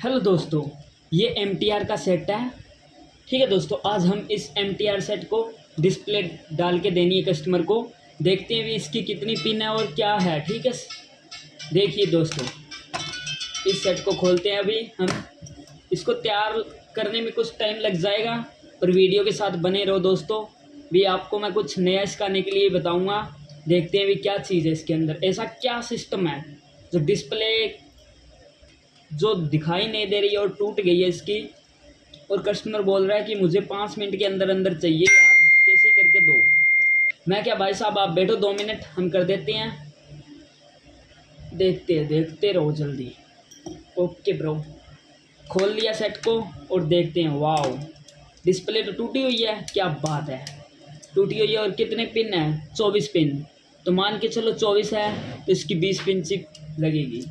Hello दोस्तों, ये MTR का सेट है। ठीक है दोस्तों, आज हम इस एमटीआर सेट को डिस्प्ले डाल के देनी है कस्टमर को। देखते हैं भी इसकी कितनी पिन है और क्या है, ठीक है? देखिए दोस्तों, इस सेट को खोलते हैं अभी हम। इसको तैयार करने में कुछ टाइम लग जाएगा और वीडियो के साथ बने रहो दोस्तों। भी आपको मैं कुछ नया सिखाने के लिए बताऊँगा। देखते हैं भी क्या चीज़ है इसके अंदर। ऐसा क्या सिस्टम है जो डिस्प्ले जो दिखाई नहीं दे रही है और टूट गई है इसकी। और कस्टमर बोल रहा है कि मुझे पाँच मिनट के अंदर अंदर चाहिए यार, कैसे करके दो? मैं क्या भाई साहब, आप बैठो दो मिनट, हम कर देते हैं। देखते हैं देखते रहो जल्दी। ओके ब्रो खोल लिया सेट को और देखते हैं। वाओ डिस्प्ले तो टूटी हुई है, क्या बात है। टूटी हुई है और कितने पिन है? चौबीस पिन तो मान के चलो चौबीस है तो इसकी बीस पिन चिप लगेगी।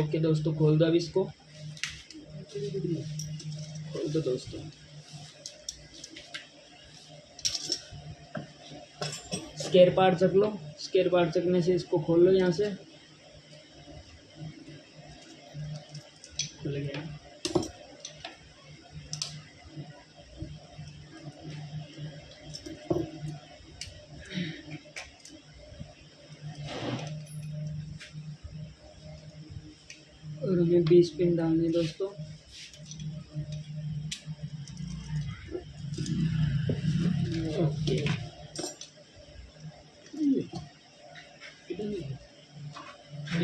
ओके दोस्तों, खोल दो अब इसको। खोल दो दोस्तों। स्केयर पार्ट चक लो। स्केर पार्ट चकने से इसको खोल लो यहाँ से। खुल गया। और हमें बीस पिन डालने दोस्तों। ओके।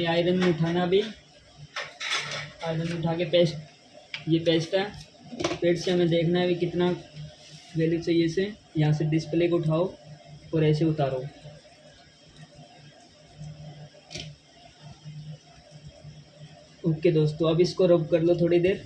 आयरन में उठाना अभी। आयरन में उठा के पेस्ट, ये पेस्ट है। पेस्ट से हमें देखना है भी कितना वैल्यू चाहिए इसे। यहाँ से डिस्प्ले को उठाओ और ऐसे उतारो। ओके दोस्तों अब इसको रब कर लो थोड़ी देर।